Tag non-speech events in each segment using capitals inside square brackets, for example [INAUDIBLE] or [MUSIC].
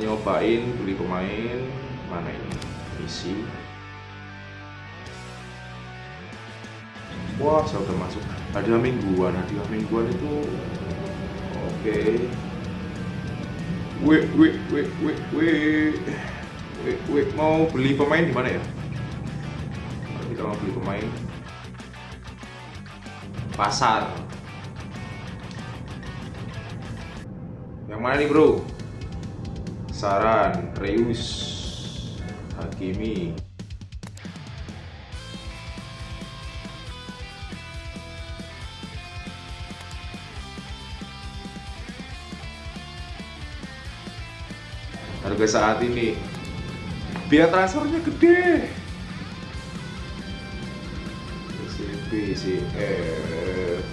nyobain beli pemain mana ini? Misi wah saya udah masuk. Hadiah mingguan hadiah mingguan itu oke. Okay. wih wih wih wih wih. Wih wih mau beli pemain di mana ya? Kita mau beli pemain pasar. Yang mana nih bro saran Reus Hakimi. Harga saat ini. Biaya transfernya gede. SMP CF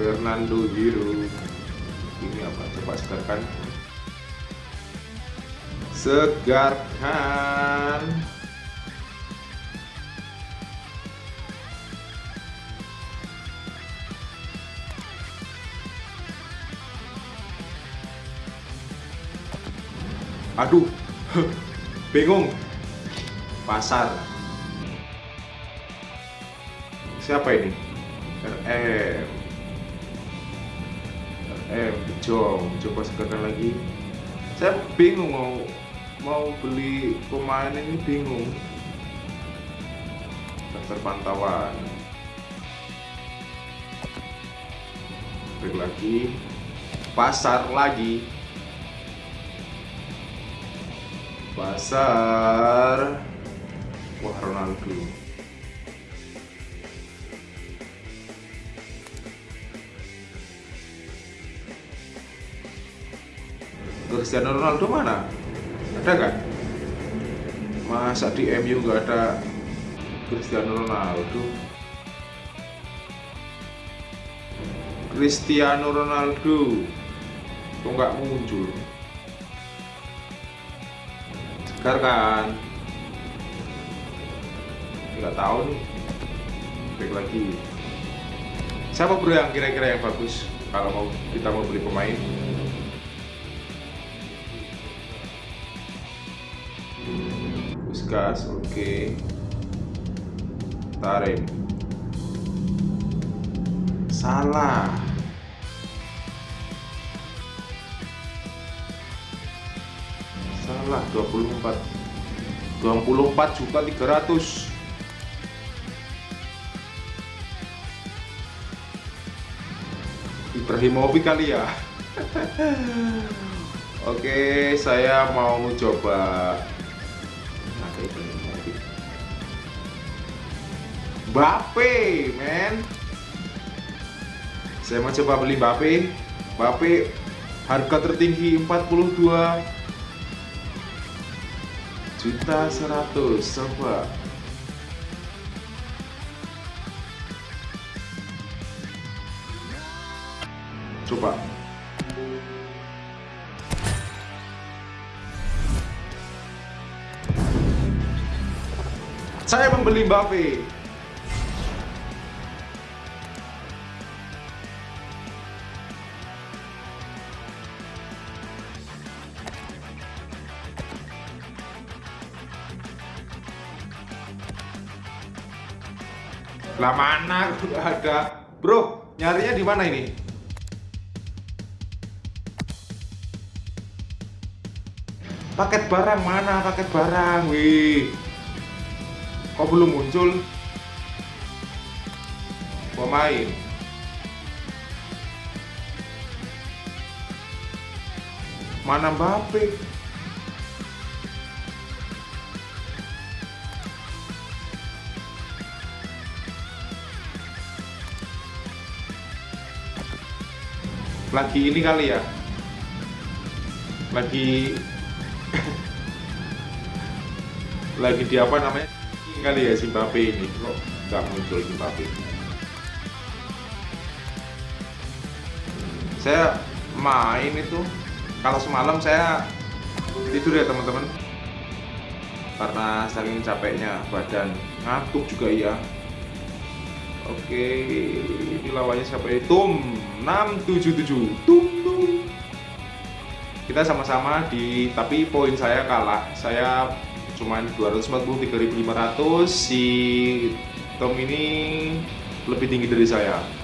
Fernando Hero ini apa? Coba segarkan segarkan. Aduh [LAUGHS] bingung. Pasar. Siapa ini? RM RM Jong. Coba sekarang lagi. Saya bingung mau mau beli pemain ini bingung. Daftar pantauan lagi. Pasar lagi. Pasar. Wah Ronaldo. Cristiano Ronaldo mana ada kan masa di MU nggak ada Cristiano Ronaldo? Cristiano Ronaldo. Kok nggak muncul? Segar kan? Nggak tahu nih. Baik lagi. Siapa bro yang kira-kira yang bagus kalau mau kita mau beli pemain Puskas oke. Okay. tarik. Salah. Salah 24 24 juta 300 Ibrahimovic kali ya? [LAUGHS] Oke saya mau coba Bape men saya mau coba beli Bape Bape harga tertinggi 42 juta 100 coba. Coba. Saya membeli Mbappe lah mana? Udah ada. Bro nyarinya di mana ini? Paket barang mana? Paket barang wih. Kok belum muncul? Pemain mana Mbappe lagi ini kali ya? Lagi [LAUGHS] lagi di apa namanya? Kali ya Zimbabwe ini. Kok nggak muncul Zimbabwe saya main itu kalau semalam saya tidur ya teman-teman. Karena saking capeknya badan ngantuk juga ya oke ini lawannya siapa itu Tum 677 Tum Tum. Kita sama-sama di tapi poin saya kalah. Saya cuman 243.500 si Tom ini lebih tinggi dari saya